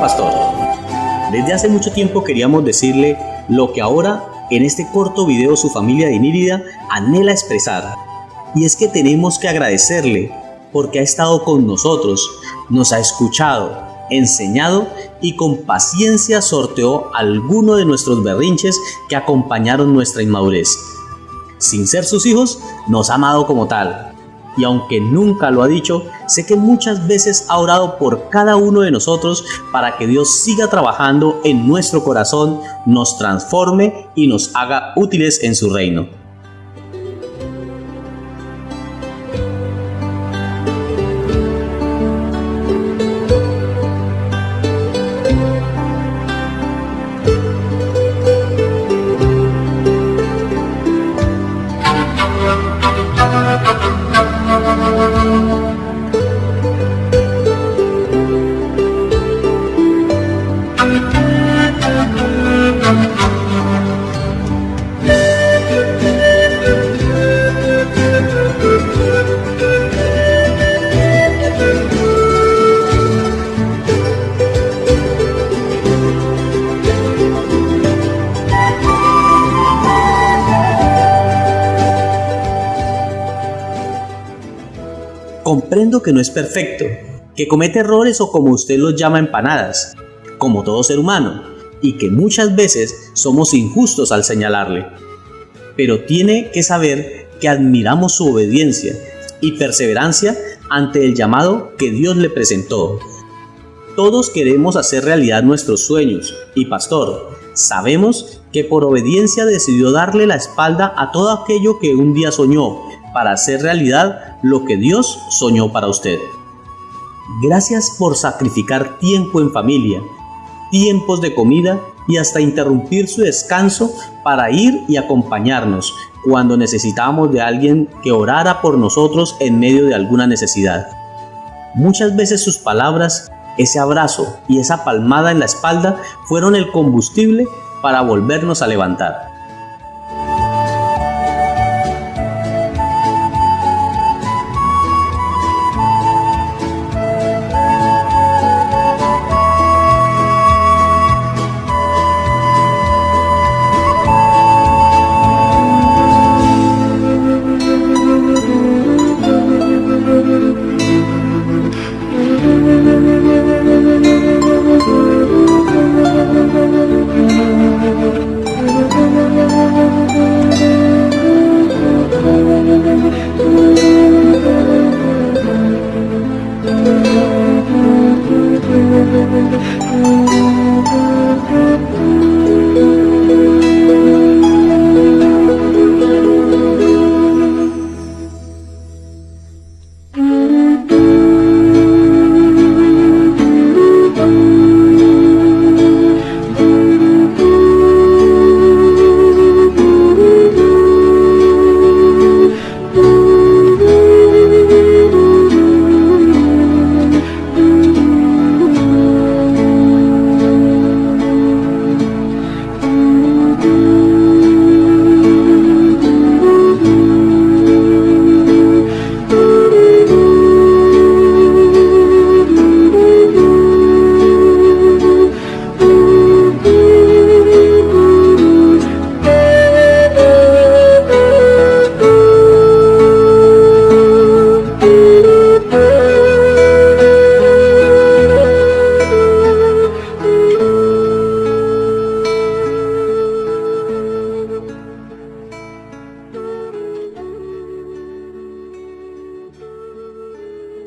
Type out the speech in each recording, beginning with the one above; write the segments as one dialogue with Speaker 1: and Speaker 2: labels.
Speaker 1: Pastor, desde hace mucho tiempo queríamos decirle lo que ahora en este corto video su familia de Nírida anhela expresar. Y es que tenemos que agradecerle porque ha estado con nosotros, nos ha escuchado, enseñado y con paciencia sorteó alguno de nuestros berrinches que acompañaron nuestra inmadurez. Sin ser sus hijos, nos ha amado como tal. Y aunque nunca lo ha dicho, sé que muchas veces ha orado por cada uno de nosotros para que Dios siga trabajando en nuestro corazón, nos transforme y nos haga útiles en su reino. Que no es perfecto, que comete errores o como usted los llama empanadas, como todo ser humano, y que muchas veces somos injustos al señalarle. Pero tiene que saber que admiramos su obediencia y perseverancia ante el llamado que Dios le presentó. Todos queremos hacer realidad nuestros sueños y pastor, sabemos que por obediencia decidió darle la espalda a todo aquello que un día soñó para hacer realidad lo que Dios soñó para usted. Gracias por sacrificar tiempo en familia, tiempos de comida y hasta interrumpir su descanso para ir y acompañarnos cuando necesitábamos de alguien que orara por nosotros en medio de alguna necesidad. Muchas veces sus palabras, ese abrazo y esa palmada en la espalda fueron el combustible para volvernos a levantar.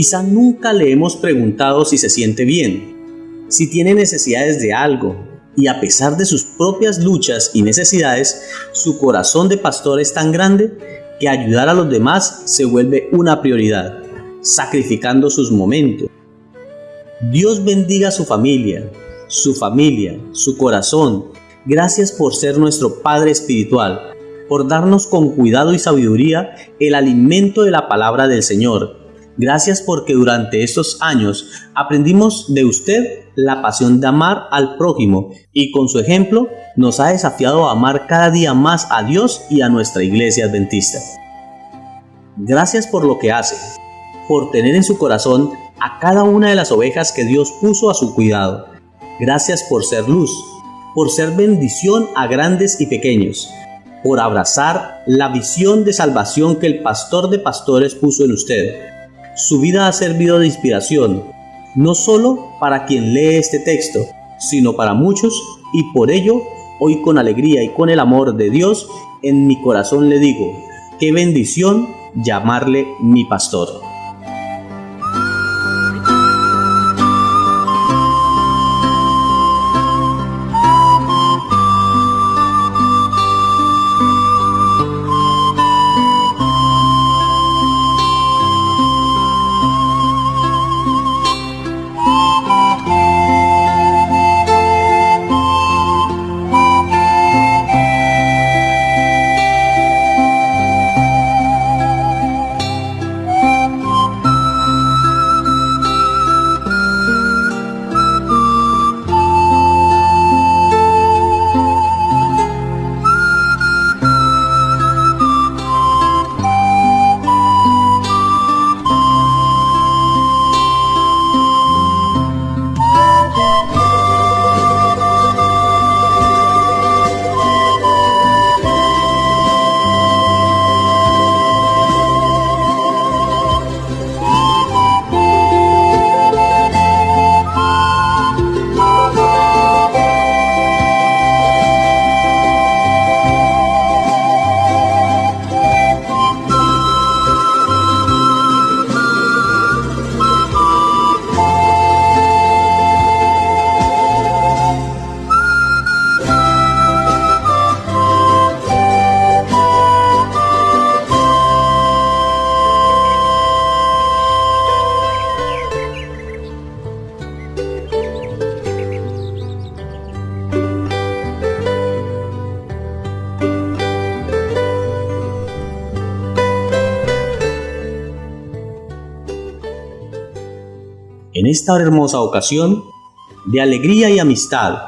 Speaker 1: Quizá nunca le hemos preguntado si se siente bien, si tiene necesidades de algo, y a pesar de sus propias luchas y necesidades, su corazón de pastor es tan grande que ayudar a los demás se vuelve una prioridad, sacrificando sus momentos. Dios bendiga a su familia, su familia, su corazón. Gracias por ser nuestro Padre Espiritual, por darnos con cuidado y sabiduría el alimento de la palabra del Señor Gracias porque durante estos años aprendimos de usted la pasión de amar al prójimo y con su ejemplo nos ha desafiado a amar cada día más a Dios y a nuestra iglesia adventista. Gracias por lo que hace, por tener en su corazón a cada una de las ovejas que Dios puso a su cuidado. Gracias por ser luz, por ser bendición a grandes y pequeños, por abrazar la visión de salvación que el pastor de pastores puso en usted. Su vida ha servido de inspiración, no solo para quien lee este texto, sino para muchos y por ello hoy con alegría y con el amor de Dios en mi corazón le digo, qué bendición llamarle mi pastor. Esta hermosa ocasión de alegría y amistad,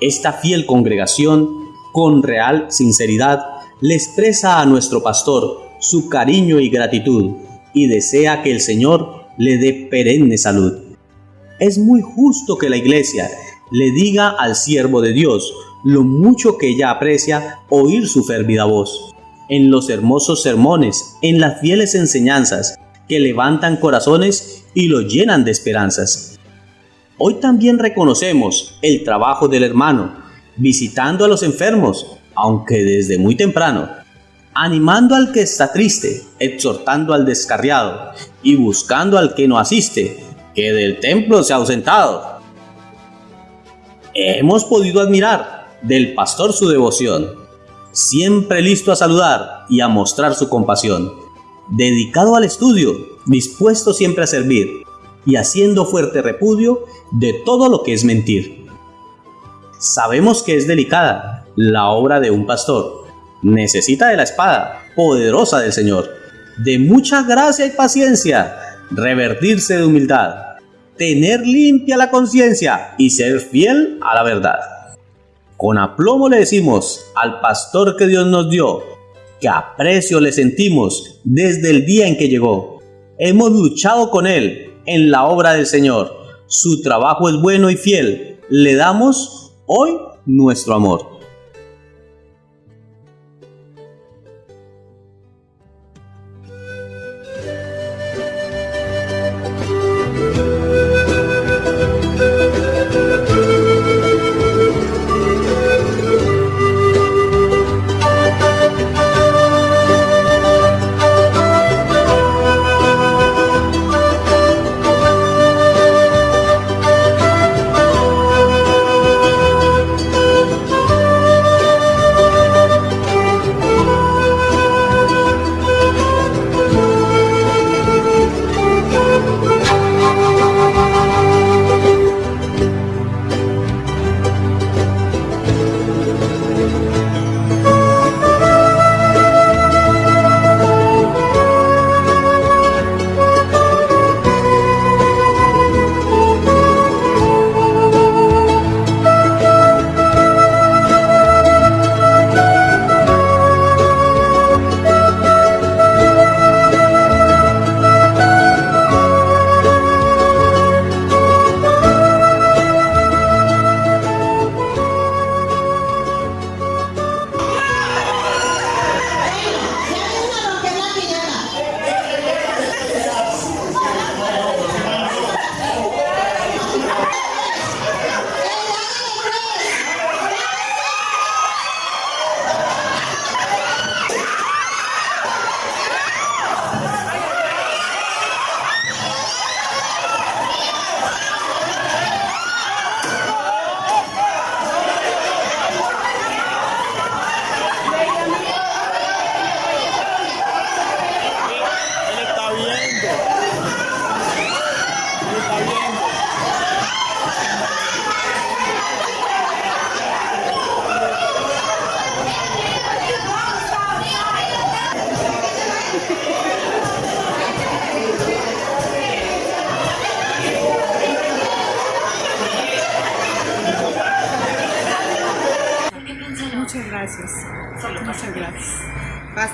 Speaker 1: esta fiel congregación, con real sinceridad, le expresa a nuestro pastor su cariño y gratitud y desea que el Señor le dé perenne salud. Es muy justo que la iglesia le diga al siervo de Dios lo mucho que ella aprecia oír su fervida voz. En los hermosos sermones, en las fieles enseñanzas que levantan corazones y los llenan de esperanzas. Hoy también reconocemos el trabajo del hermano, visitando a los enfermos, aunque desde muy temprano, animando al que está triste, exhortando al descarriado y buscando al que no asiste, que del templo se ha ausentado. Hemos podido admirar del pastor su devoción, siempre listo a saludar y a mostrar su compasión dedicado al estudio, dispuesto siempre a servir y haciendo fuerte repudio de todo lo que es mentir. Sabemos que es delicada la obra de un pastor. Necesita de la espada poderosa del Señor, de mucha gracia y paciencia, revertirse de humildad, tener limpia la conciencia y ser fiel a la verdad. Con aplomo le decimos al pastor que Dios nos dio, que aprecio le sentimos desde el día en que llegó. Hemos luchado con él en la obra del Señor. Su trabajo es bueno y fiel. Le damos hoy nuestro amor.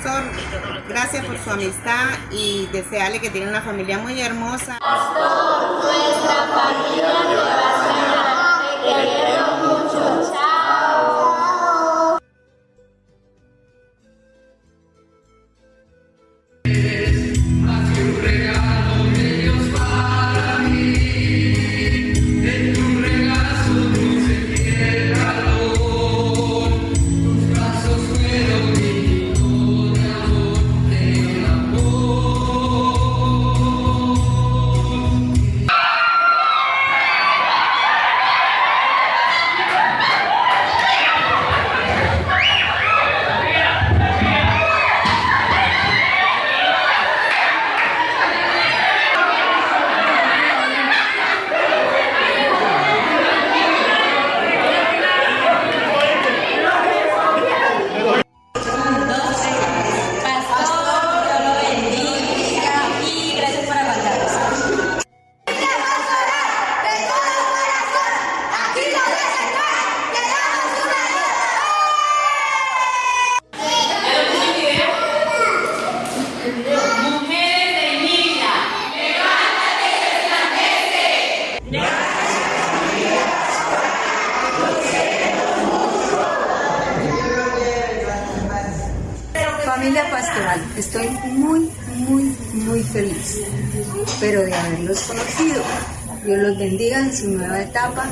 Speaker 2: Pastor, gracias por su amistad y desearle que tiene una familia muy hermosa.
Speaker 3: Feliz, pero de haberlos conocido. Dios los bendiga en su nueva etapa,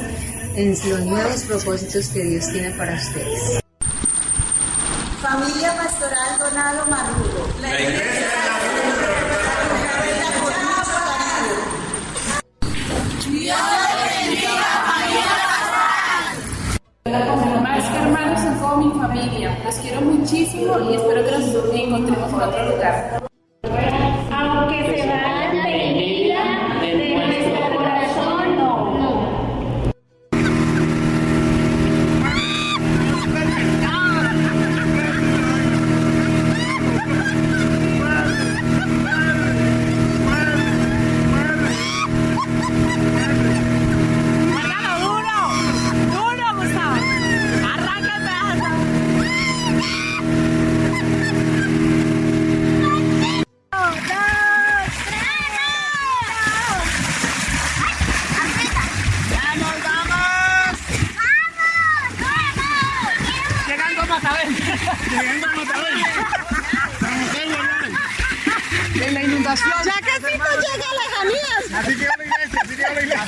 Speaker 3: en los nuevos propósitos que Dios tiene para ustedes.
Speaker 4: Familia Pastoral Donado Marrugo. La iglesia
Speaker 5: Más que hermanos son como mi familia. Los quiero muchísimo y espero que nos encontremos en otro lugar.
Speaker 6: En la inundación.
Speaker 4: Ya casi no llega a lejanías.
Speaker 6: Así que la iglesia, así que la iglesia.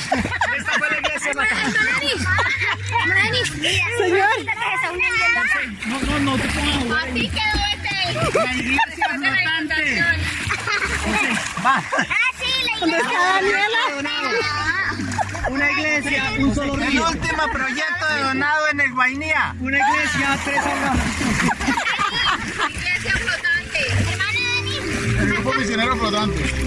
Speaker 6: Esta fue la iglesia
Speaker 4: Señor.
Speaker 6: No, no, no te pongas a jugar.
Speaker 4: Así quedó este.
Speaker 6: La iglesia flotante. Va.
Speaker 4: Ah, sí, la ¿Dónde está Daniela?
Speaker 6: Una iglesia, un solo río.
Speaker 7: El último proyecto de donado en el Guainía.
Speaker 6: Una iglesia, tres ahogados.
Speaker 4: Flotante.